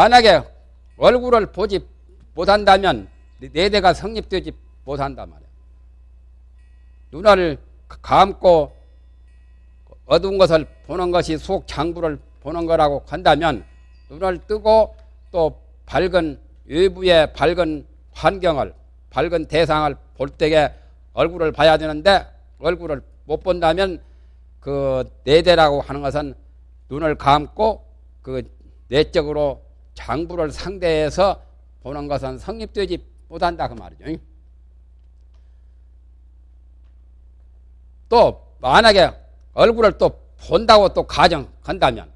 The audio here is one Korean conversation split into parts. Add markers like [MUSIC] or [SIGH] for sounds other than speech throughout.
만약에 얼굴을 보지 못한다면 내 대가 성립되지 못한단 말이야. 눈을 감고 어두운 것을 보는 것이 속 장부를 보는 거라고 한다면 눈을 뜨고 또 밝은 외부의 밝은 환경을 밝은 대상을 볼 때에 얼굴을 봐야 되는데 얼굴을 못 본다면 그 내대라고 하는 것은 눈을 감고 그 내적으로 장부를 상대해서 보는 것은 성립되지 못한다 그 말이죠. 또 만약에 얼굴을 또 본다고 또 가정한다면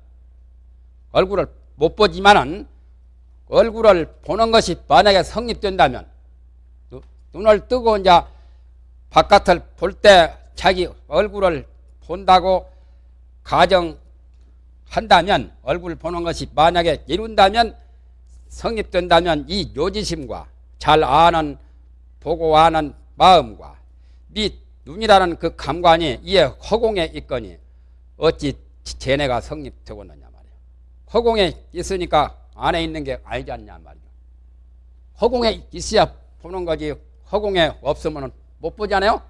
얼굴을 못 보지만은 얼굴을 보는 것이 만약에 성립된다면 눈을 뜨고 이제 바깥을 볼 때 자기 얼굴을 본다고 가정 한다면 얼굴 보는 것이 만약에 이룬다면 성립된다면 이 요지심과 잘 아는 보고 아는 마음과 및 눈이라는 그 감관이 이에 허공에 있거니 어찌 쟤네가 성립되겠느냐 말이야. 허공에 있으니까 안에 있는 게 알지 않냐 말이야. 허공에 있어야 보는 거지 허공에 없으면 못 보잖아요.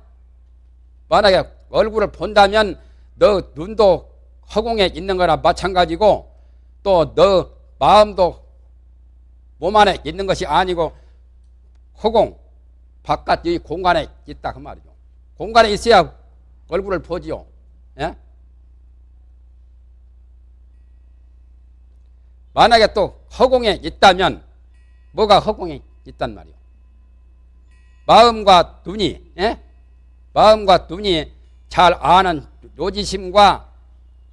만약에 얼굴을 본다면 너 눈도 허공에 있는 거나 마찬가지고 또 너 마음도 몸 안에 있는 것이 아니고 허공 바깥 이 공간에 있다 그 말이죠. 공간에 있어야 얼굴을 보지요. 예? 만약에 또 허공에 있다면 뭐가 허공에 있단 말이요. 마음과 눈이 예? 마음과 눈이 잘 아는 요지심과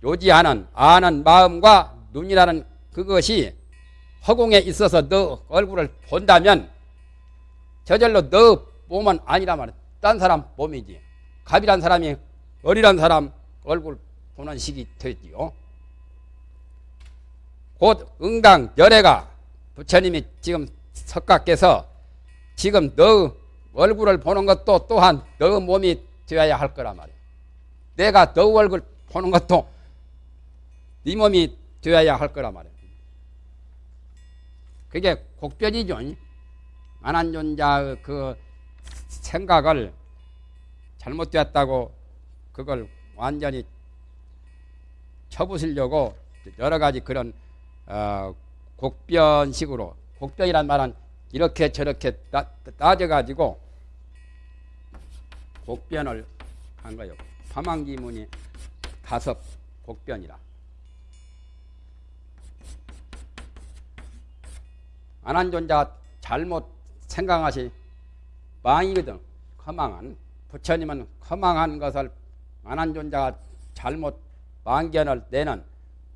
요지하는 아는 마음과 눈이라는 그것이 허공에 있어서 너 얼굴을 본다면 저절로 너 몸은 아니란 말이야. 딴 사람 몸이지. 갑이란 사람이 어리란 사람 얼굴 보는 식이 되지요. 곧 응당 열애가 부처님이 지금 석가께서 지금 너 얼굴을 보는 것도 또한 너 몸이 되어야 할 거란 말이야. 내가 너 얼굴 보는 것도 네 몸이 되어야 할 거란 말이야. 그게 곡변이죠. 안한존자의 그 생각을 잘못되었다고 그걸 완전히 쳐부수려고 여러 가지 그런 어, 곡변식으로 곡변이란 말은 이렇게 저렇게 따, 따져가지고 곡변을 한 거예요. 파망기문이 다섯 곡변이라. 안한존자 잘못 생각하시 망이거든. 허망한 부처님은 허망한 것을 안한존자가 잘못 망견을 내는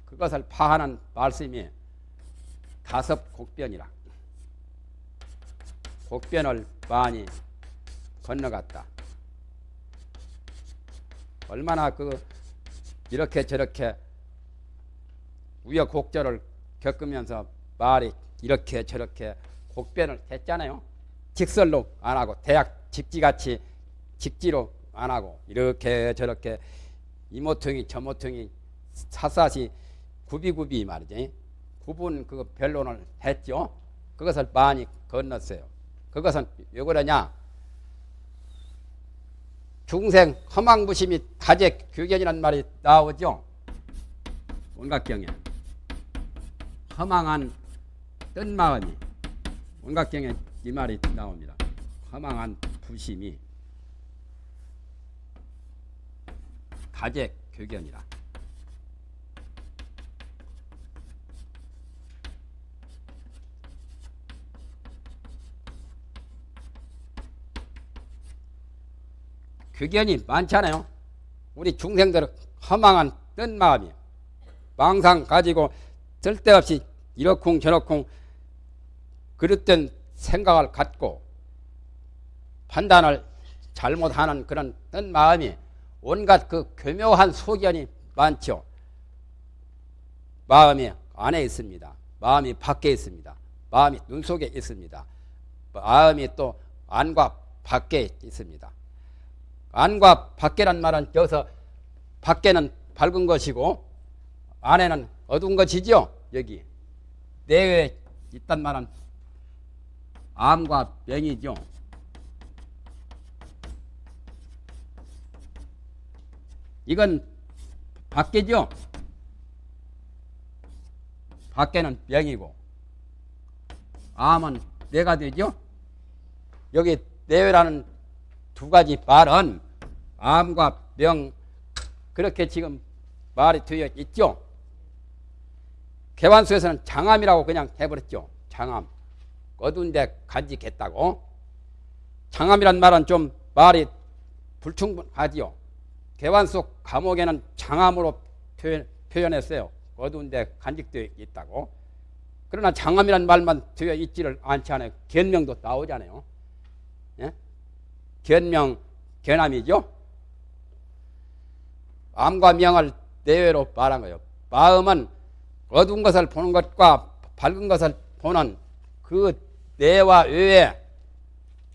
그것을 파하는 말씀이 다섯 곡변이라. 곡변을 많이 건너갔다. 얼마나 그 이렇게 저렇게 우여곡절을 겪으면서 말이 이렇게 저렇게 곡변을 했잖아요. 직설로 안 하고 대학 직지같이 직지로 안 하고 이렇게 저렇게 이모퉁이 저모퉁이 사사시 구비구비 말이지 구분 그 변론을 했죠. 그것을 많이 건넜어요. 그것은 왜 그러냐? 중생 허망부심이 다제 규견이라는 말이 나오죠. 온갖경에 허망한 뜬 마음이 온갖경에 이 말이 나옵니다. 허망한 부심이 가제 교견이라. 교견이 많잖아요. 우리 중생들은 허망한 뜬 마음이 망상 가지고 쓸데없이 이러쿵 저러쿵 그릇된 생각을 갖고 판단을 잘못하는 그런 뜬 마음이 온갖 그 교묘한 소견이 많죠. 마음이 안에 있습니다. 마음이 밖에 있습니다. 마음이 눈 속에 있습니다. 마음이 또 안과 밖에 있습니다. 안과 밖에란 말은 여기서 밖에는 밝은 것이고 안에는 어두운 것이죠. 여기 내외에 있단 말은 암과 병이죠. 이건 밖에죠. 밖에는 병이고 암은 뇌가 되죠. 여기 뇌라는 두 가지 말은 암과 병 그렇게 지금 말이 되어 있죠. 개완수에서는 장암이라고 그냥 해버렸죠. 장암. 어두운데 간직했다고. 장암이란 말은 좀 말이 불충분하지요. 개완수 감옥에는 장암으로 표현, 표현했어요. 어두운데 간직되어 있다고. 그러나 장암이란 말만 되어 있지를 않지 않아요. 견명도 나오잖아요. 예? 견명, 견암이죠. 암과 명을 내외로 말한 거예요. 마음은 어두운 것을 보는 것과 밝은 것을 보는 그 내와 외에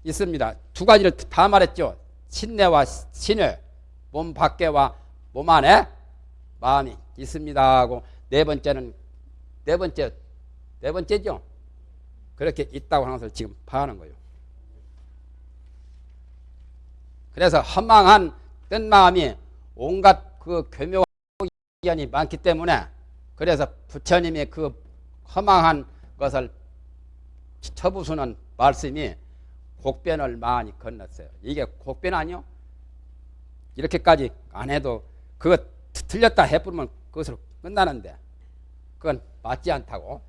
있습니다. 두 가지를 다 말했죠. 신내와 신외, 몸 밖에와 몸 안에 마음이 있습니다 하고 네 번째는 네 번째 네 번째죠. 그렇게 있다고 하는 것을 지금 파하는 거예요. 그래서 허망한 뜬 마음이 온갖 그 교묘견이 많기 때문에 그래서 부처님의 그 허망한 것을 쳐부수는 말씀이 곡변을 많이 건넜어요. 이게 곡변 아니요? 이렇게까지 안 해도 그거 틀렸다 해부르면 그것으로 끝나는데 그건 맞지 않다고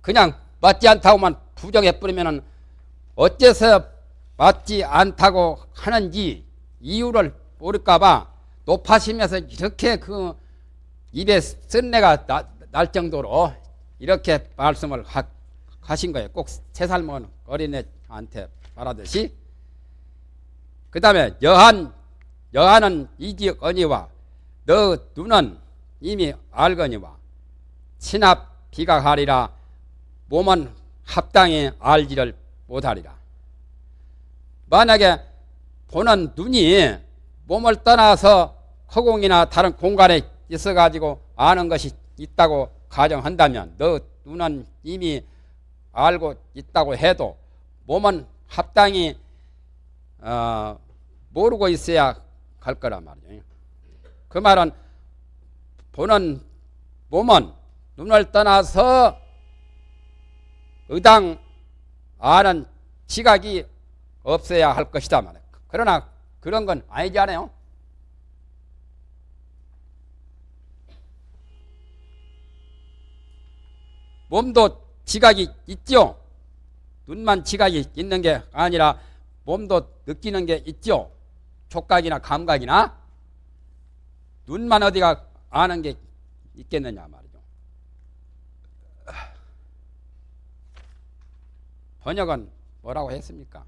그냥 맞지 않다고만 부정해버리면 어째서 맞지 않다고 하는지 이유를 모를까봐 높아시면서 이렇게 그 입에 쓴내가 나, 날 정도로 이렇게 말씀을 하, 하신 거예요. 꼭 세 살 먹은 어린애한테 말하듯이. 그 다음에 여한, 여한은 이지역 언니와 너 눈은 이미 알거니와 친합 비각하리라 몸은 합당히 알지를 못하리라. 만약에 보는 눈이 몸을 떠나서 허공이나 다른 공간에 있어가지고 아는 것이 있다고 가정한다면 너 눈은 이미 알고 있다고 해도 몸은 합당히 어, 모르고 있어야 갈 거란 말이죠. 그 말은 보는 몸은 눈을 떠나서 의당 아는 지각이 없어야 할 것이다 말이에요. 그러나 그런 건 아니지 않아요? 몸도 지각이 있죠. 눈만 지각이 있는 게 아니라 몸도 느끼는 게 있죠. 촉각이나 감각이나 눈만 어디가 아는 게 있겠느냐 말이죠. 번역은 뭐라고 했습니까?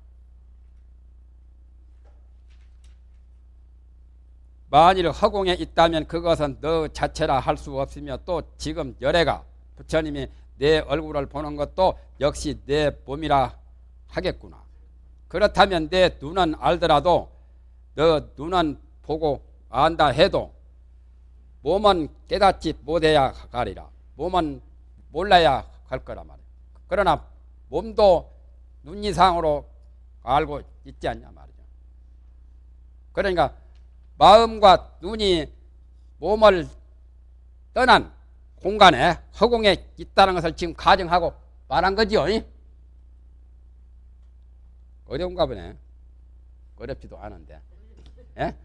만일 허공에 있다면 그것은 너 자체라 할 수 없으며 또 지금 열애가 부처님이 내 얼굴을 보는 것도 역시 내 몸이라 하겠구나. 그렇다면 내 눈은 알더라도 너 눈은 보고 안다 해도 몸은 깨닫지 못해야 가리라. 몸은 몰라야 갈 거란 말이야. 그러나 몸도 눈 이상으로 알고 있지 않냐 말이죠. 그러니까 마음과 눈이 몸을 떠난 공간에 허공에 있다는 것을 지금 가정하고 말한 거지요. 어려운가 보네. 어렵지도 않은데. 예?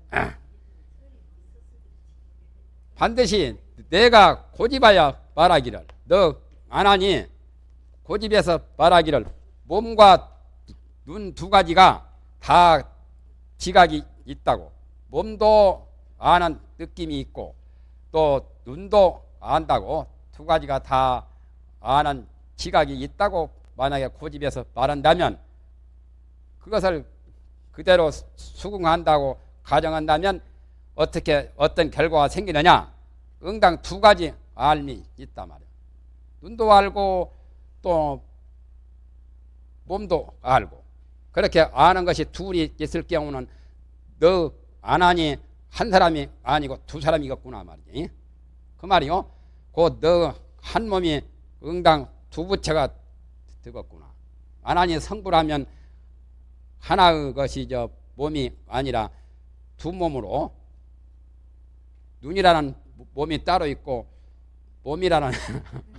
반드시 내가 고집하여 말하기를 너 안 하니 고집해서 말하기를 몸과 눈 두 가지가 다 지각이 있다고 몸도 아는 느낌이 있고 또 눈도 안다고 두 가지가 다 아는 지각이 있다고 만약에 고집해서 말한다면 그것을 그대로 수긍한다고 가정한다면 어떻게 어떤 결과가 생기느냐? 응당 두 가지 알미 있단 말이에요 눈도 알고 또 몸도 알고. 그렇게 아는 것이 둘이 있을 경우는 너 안 하니 한 사람이 아니고 두 사람이겠구나 말이지. 그 말이요 곧너한 몸이 응당 두 부처가 되겠구나. 아나니 성불하면 하나의 것이 저 몸이 아니라 두 몸으로 눈이라는 몸이 따로 있고 몸이라는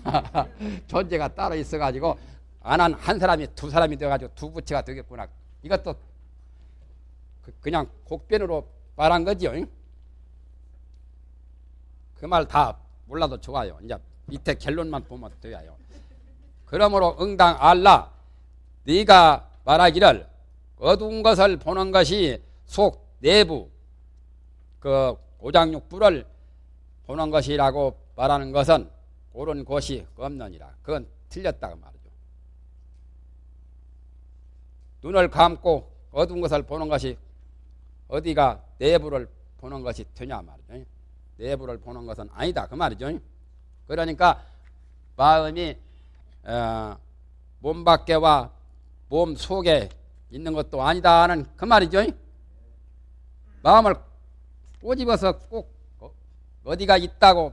[LAUGHS] 존재가 따로 있어가지고 안한 한 사람이 두 사람이 되어가지고 두 부처가 되겠구나. 이것도 그- 그냥 곡변으로 말한 거지요. 그 말 다 몰라도 좋아요. 이제 밑에 결론만 보면 돼요. 그러므로 응당 알라 네가 말하기를 어두운 것을 보는 것이 속 내부 그 오장육부를 보는 것이라고 말하는 것은 옳은 것이 없느니라. 그건 틀렸다고 말이죠. 눈을 감고 어두운 것을 보는 것이 어디가 내부를 보는 것이 되냐 말이죠. 내부를 보는 것은 아니다 그 말이죠. 그러니까 마음이 어, 몸 밖에와 몸 속에 있는 것도 아니다는 그 말이죠. 마음을 꼬집어서 꼭 어- 어디가 있다고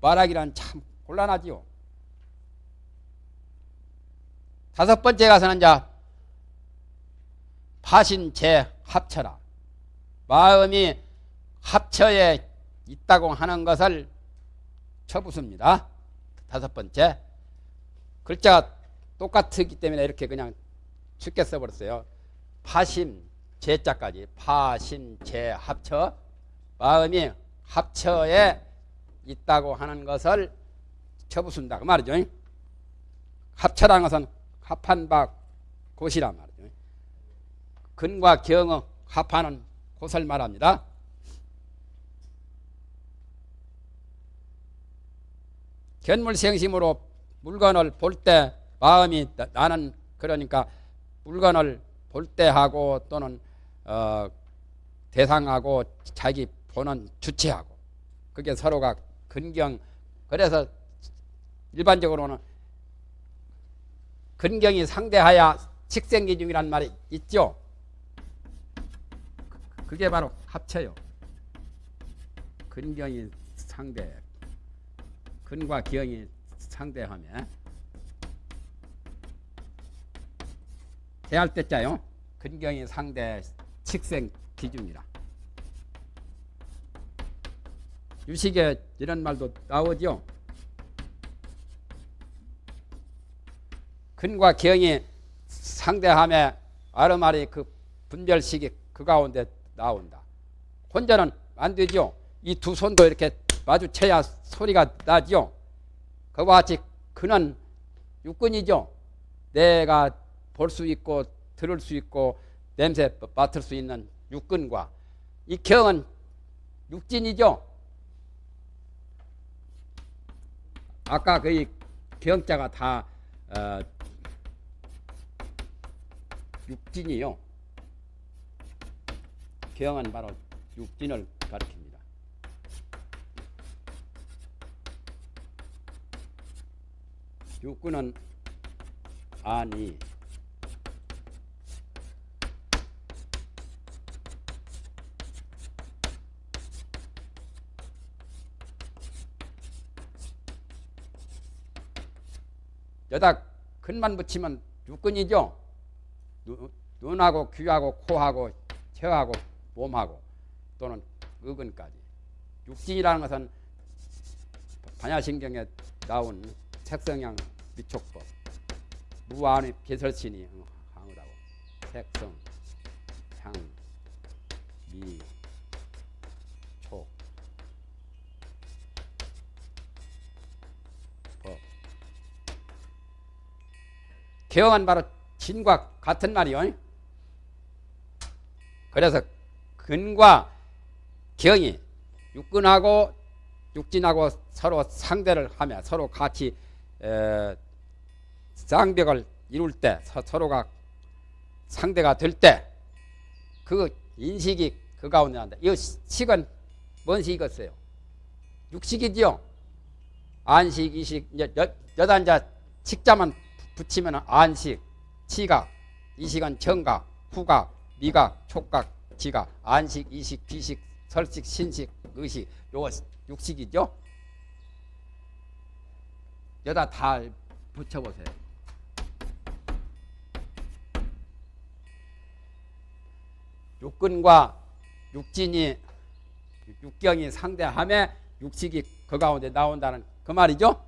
말하기란 참 곤란하지요. 다섯 번째 가서는 이제 파신 제 합처라. 마음이 합처에 있다고 하는 것을 쳐붓습니다. 다섯 번째. 글자가 똑같기 때문에 이렇게 그냥 쉽게 써버렸어요. 파심, 제자까지. 파심, 제, 합처. 마음이 합처에 있다고 하는 것을 쳐붓습니다. 그 말이죠. 합처라는 것은 합한 바 곳이란 말이죠. 근과 경의 합하는 곳을 말합니다. 견물생심으로 물건을 볼 때 마음이 나- 나는 그러니까 물건을 볼 때 하고 또는 어, 대상하고 자기 보는 주체하고 그게 서로가 근경 그래서 일반적으로는 근경이 상대하야 식생기중이란 말이 있죠. 그게 바로 합쳐요. 근경이 상대, 근과 기형이 상대하면 대할 때자요. 근경이 상대 식생 기준이라. 유식에 이런 말도 나오죠. 근과 기형이 상대함에 아르마리 그 분별식이 그 가운데 나온다. 혼자는 안 되죠. 이 두 손도 이렇게 마주쳐야 소리가 나죠. 그와 같이 그는 육근이죠. 내가 볼 수 있고 들을 수 있고 냄새 맡을 수 있는 육근과 이 경은 육진이죠. 아까 그 경자가 다 어, 육진이요. 경은 바로 육진을 가리킵니다. 육군은 아니 여다 근만 붙이면 육근이죠. 눈- 눈하고 귀하고 코하고 혀하고 몸하고 또는 의근까지 육진이라는 것은 반야신경에 나온 색성향 미촉법 무한의 비설신이 항우다고 색성 향 미, 촉, 법. 개엄은 바로 진과 같은 말이요. 그래서 근과 경이 육근하고 육진하고 서로 상대를 하며 서로 같이 에, 쌍벽을 이룰 때 서, 서로가 상대가 될 때 그 인식이 그 가운데 난다. 이 식은 뭔 식이겠어요? 육식이지요. 안식, 이식, 이제 여, 여다 이제 식자만 붙이면 안식, 치각, 이식은 정각, 후각, 미각, 촉각, 지각, 안식, 이식, 비식, 설식, 신식, 의식, 요거 육식이죠. 여다 다 붙여보세요. 육근과 육진이 육경이 상대함에 육식이 그 가운데 나온다는 그 말이죠.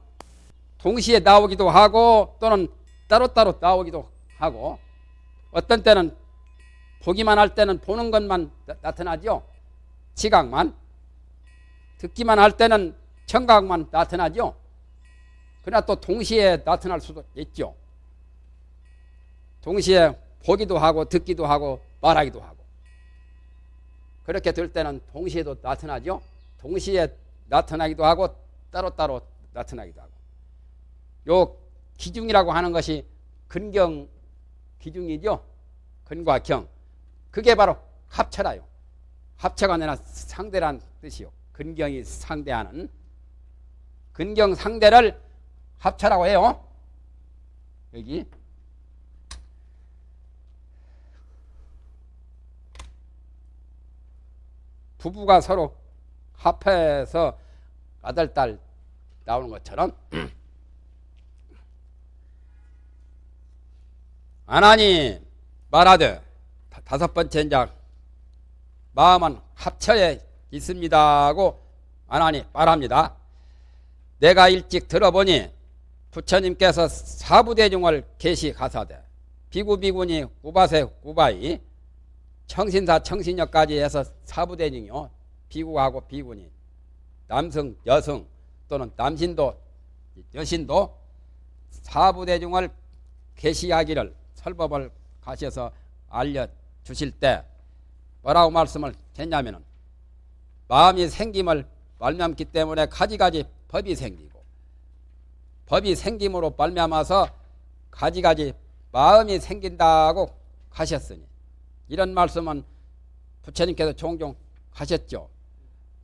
동시에 나오기도 하고 또는 따로따로 나오기도 하고 어떤 때는 보기만 할 때는 보는 것만 나, 타나죠 지각만 듣기만 할 때는 청각만 나타나죠. 그러나 또 동시에 나타날 수도 있죠. 동시에 보기도 하고 듣기도 하고 말하기도 하고 그렇게 될 때는 동시에도 나타나죠. 동시에 나타나기도 하고 따로따로 나타나기도 하고 요 기중이라고 하는 것이 근경 기중이죠. 근과 경 그게 바로 합체라요. 합체가 아니라 상대란 뜻이요. 근경이 상대하는 근경 상대를 합체라고 해요. 여기 부부가 서로 합해서 아들 딸 나오는 것처럼 [CLEARS THROAT] 하나님 말하되 다섯 번째 작 마음은 합처에 있습니다 하고 하나님 말합니다. 내가 일찍 들어보니 부처님께서 사부대중을 계시가사대 비구비군이 우바세 우바이 청신사 청신역까지 해서 사부대중이요. 비구하고 비군이 남성 여성 또는 남신도 여신도 사부대중을 계시하기를 설법을 가셔서 알려주실 때 뭐라고 말씀을 했냐면은 마음이 생김을 말미암기 때문에 가지가지 법이 생기고 법이 생김으로 말미암아서 가지가지 마음이 생긴다고 하셨으니 이런 말씀은 부처님께서 종종 하셨죠.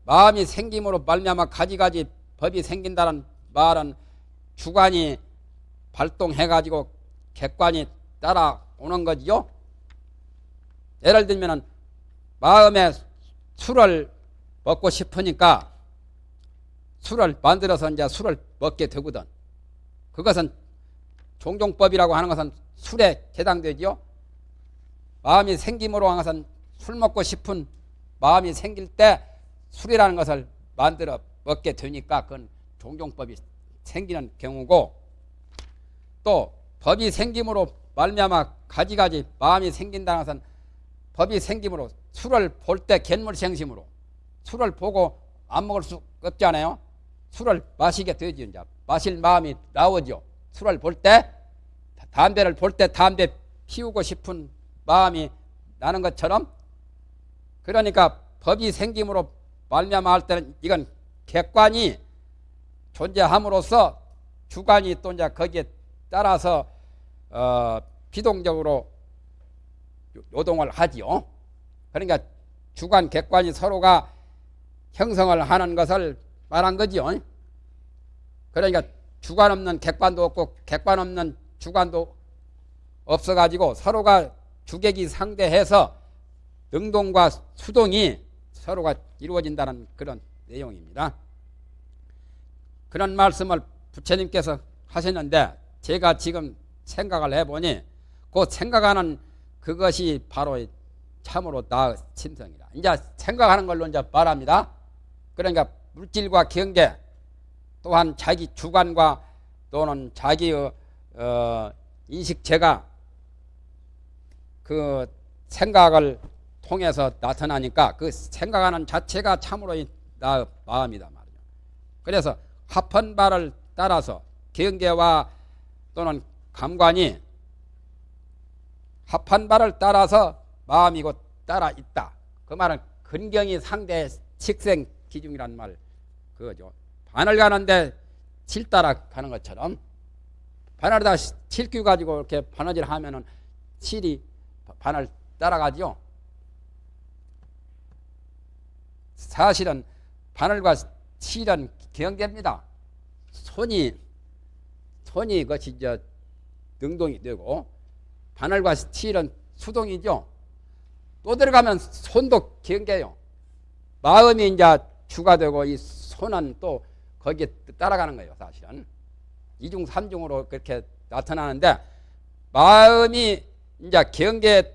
마음이 생김으로 말미암아 가지가지 법이 생긴다는 말은 주관이 발동해가지고 객관이 따라오는 거지요. 예를 들면 마음에 술을 먹고 싶으니까 술을 만들어서 이제 술을 먹게 되거든. 그것은 종종법이라고 하는 것은 술에 해당되지요. 마음이 생김으로 하는 것은 술 먹고 싶은 마음이 생길 때 술이라는 것을 만들어 먹게 되니까 그건 종종법이 생기는 경우고 또 법이 생김으로 말미암아 가지가지 마음이 생긴다는 것은 법이 생김으로 술을 볼 때 갯물생심으로 술을 보고 안 먹을 수 없잖아요. 술을 마시게 되죠. 이제 마실 마음이 나오죠. 술을 볼 때, 담배를 볼 때 담배 피우고 싶은 마음이 나는 것처럼 그러니까 법이 생김으로 말미암아 할 때는 이건 객관이 존재함으로써 주관이 또 이제 거기에 따라서 어, 비동적으로 요동을 하지요. 그러니까 주관, 객관이 서로가 형성을 하는 것을 말한 거지요. 그러니까 주관 없는 객관도 없고 객관 없는 주관도 없어가지고 서로가 주객이 상대해서 능동과 수동이 서로가 이루어진다는 그런 내용입니다. 그런 말씀을 부처님께서 하셨는데 제가 지금 생각을 해보니 그 생각하는 그것이 바로 참으로 나 침성이다. 이제 생각하는 걸로 이제 말합니다. 그러니까 물질과 경계 또한 자기 주관과 또는 자기의 어, 인식체가 그 생각을 통해서 나타나니까 그 생각하는 자체가 참으로 나 마음이다 말이죠. 그래서 합한 바를 따라서 경계와 또는 감관이 합한 바를 따라서 마음이고 따라 있다. 그 말은 근경이 상대 식생 기중이란 말 그거죠. 반을 가는데 칠 따라 가는 것처럼 반을다 칠규 가지고 이렇게 바느질 하면은 칠이 반을 따라가죠. 사실은 바늘과 칠은 경계입니다. 손이 손이 그것이 이제 능동이 되고 바늘과 칠은 수동이죠. 또 들어가면 손도 경계요. 마음이 이제 주가 되고 이 손은 또 거기에 따라가는 거예요, 사실은. 이중 삼중으로 그렇게 나타나는데 마음이 이제 경계에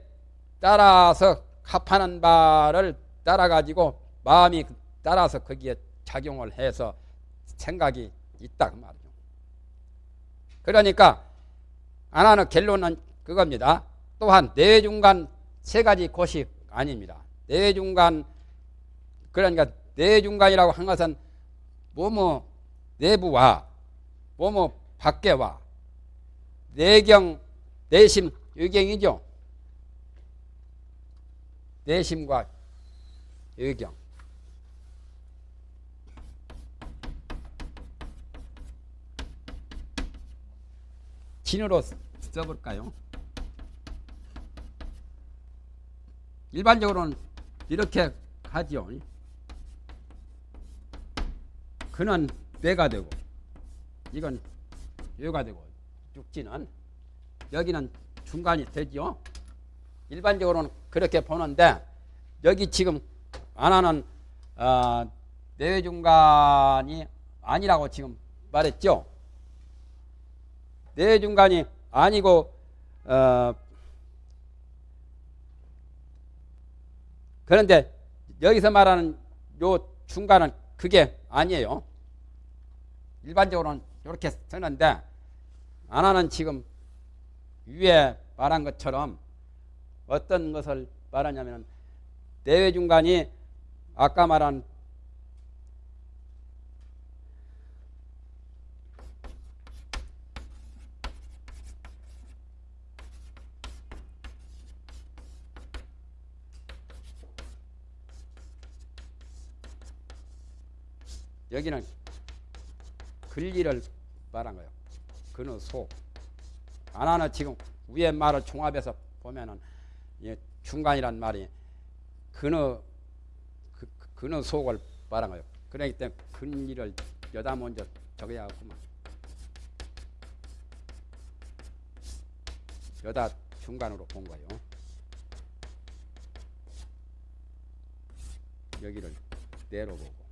따라서 합하는 바를 따라 가지고 마음이 따라서 거기에 작용을 해서 생각이 있다 그 말이죠. 그러니까 안 하는 결론은 그겁니다. 또한 내중간 세 가지 곳이 아닙니다. 내중간 그러니까 내중간이라고 한 것은 뭐뭐 내부와 뭐뭐 밖에와 내경 내심 의경이죠. 내심과 의경. 진으로 써볼까요? 일반적으로는 이렇게 하죠. 그는 뇌가 되고 이건 뇌가 되고 육지는 여기는 중간이 되죠. 일반적으로는 그렇게 보는데 여기 지금 안 하는 어, 뇌중간이 아니라고 지금 말했죠. 뇌중간이 아니고 어, 그런데 여기서 말하는 요 중간은 그게 아니에요. 일반적으로는 이렇게 쓰는데 안하는 지금 위에 말한 것처럼 어떤 것을 말하냐면 내외 중간이 아까 말한 여기는 근리를 말한 거예요. 그는 소. 안하는 지금 위에 말을 종합해서 보면은 중간이란 말이 그는 그, 그는 속을 말한 거예요. 그러기 때문에 근리를 여다 먼저 적어야겠구만. 여다 중간으로 본 거예요. 여기를 내로 보고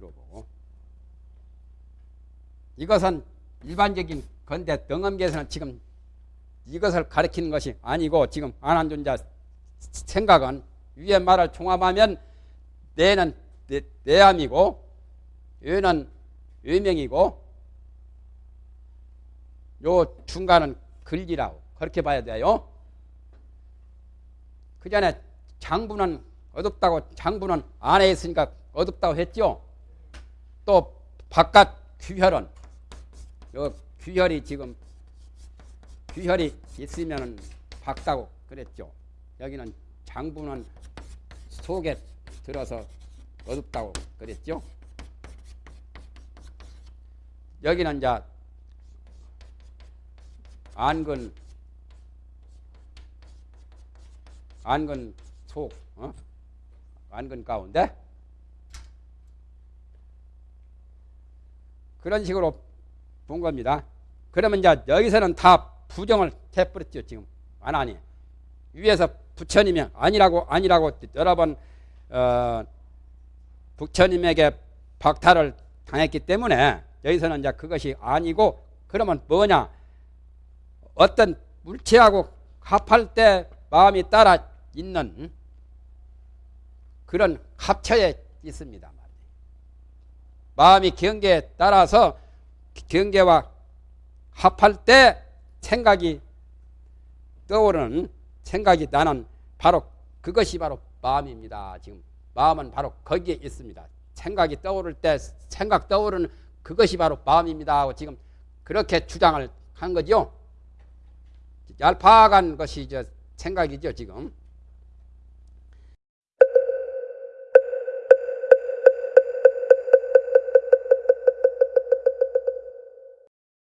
보고 이것은 일반적인 건데 등엄계에서는 지금 이것을 가리키는 것이 아니고 지금 안한존자 생각은 위에 말을 종합하면 내는 내, 내암이고 외는 외명이고 요 중간은 글리라고 그렇게 봐야 돼요. 그 전에 장부는 어둡다고 장부는 안에 있으니까 어둡다고 했죠. 또 바깥 귀혈은 요 귀혈이 지금 귀혈이 있으면 밝다고 그랬죠. 여기는 장부는 속에 들어서 어둡다고 그랬죠. 여기는 이제 안근 안근 속 어? 안근 가운데 그런 식으로 본 겁니다. 그러면 이제 여기서는 다 부정을 해버렸죠 지금 안 하니 위에서 부처님이 아니라고 아니라고 여러 번 어, 부처님에게 박탈을 당했기 때문에 여기서는 이제 그것이 아니고 그러면 뭐냐 어떤 물체하고 합할 때 마음이 따라 있는 그런 합처에 있습니다. 마음이 경계에 따라서 경계와 합할 때 생각이 떠오르는 생각이 나는 바로 그것이 바로 마음입니다. 지금 마음은 바로 거기에 있습니다. 생각이 떠오를 때 생각 떠오르는 그것이 바로 마음입니다. 하고 지금 그렇게 주장을 한 거죠. 얄팍한 것이 저 생각이죠. 지금